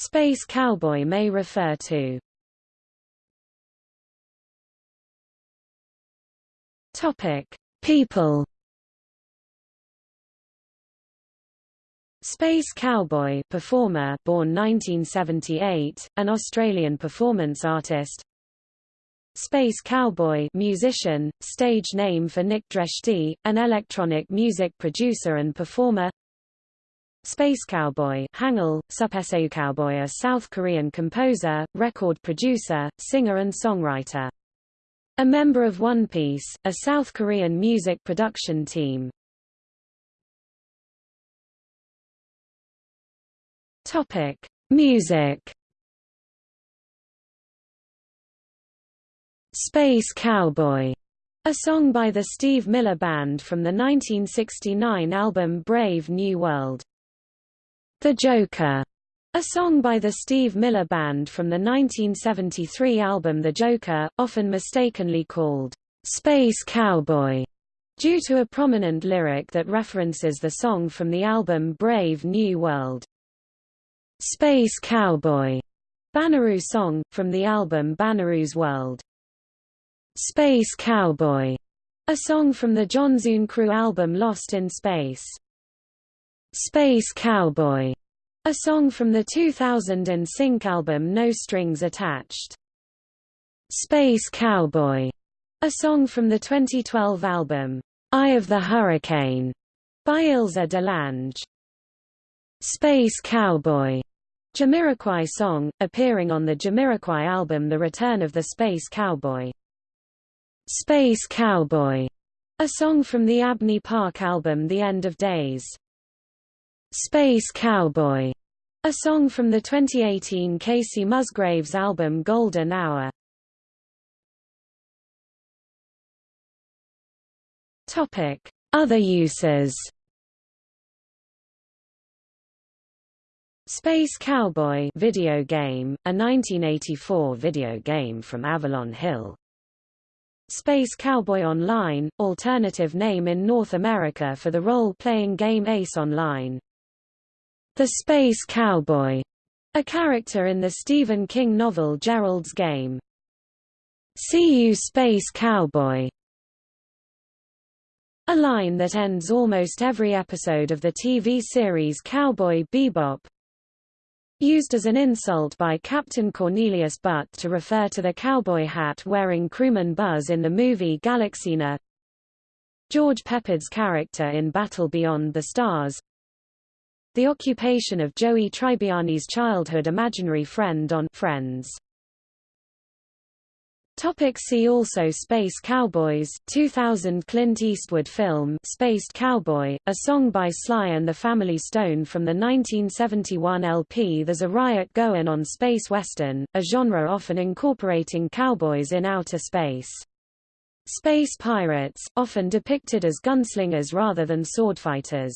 Space cowboy may refer to. Topic: People. Space Cowboy performer born 1978, an Australian performance artist. Space Cowboy musician, stage name for Nick Dresti, an electronic music producer and performer Space Cowboy Hangul, Supeseu Cowboy a South Korean composer, record producer, singer and songwriter a member of One Piece, a South Korean music production team. Topic: Music. Space Cowboy, a song by the Steve Miller Band from the 1969 album Brave New World. The Joker, a song by the Steve Miller Band from the 1973 album The Joker, often mistakenly called Space Cowboy, due to a prominent lyric that references the song from the album Brave New World. Space Cowboy, Banaroo song, from the album Banaroo's World. Space Cowboy, a song from the Jonzun Crew album Lost in Space. Space Cowboy, a song from the 2000 sync album No Strings Attached. Space Cowboy, a song from the 2012 album, Eye of the Hurricane, by Ilse DeLange. Space Cowboy, Jamiroquai song, appearing on the Jamiroquai album The Return of the Space Cowboy. Space Cowboy, a song from the Abney Park album The End of Days. Space Cowboy, a song from the 2018 Kacey Musgraves album Golden Hour. Topic: Other uses. Space Cowboy video game, a 1984 video game from Avalon Hill. Space Cowboy Online, alternative name in North America for the role-playing game Ace Online. The Space Cowboy, a character in the Stephen King novel Gerald's Game. See you Space Cowboy. A line that ends almost every episode of the TV series Cowboy Bebop. Used as an insult by Captain Cornelius Butt to refer to the cowboy hat wearing crewman Buzz in the movie Galaxina. George Peppard's character in Battle Beyond the Stars, the occupation of Joey Tribbiani's childhood imaginary friend on Friends. Topic see also Space Cowboys 2000 Clint Eastwood film Spaced Cowboy, a song by Sly and the Family Stone from the 1971 LP There's a Riot Goin' on Space Western, a genre often incorporating cowboys in outer space. Space pirates, often depicted as gunslingers rather than swordfighters.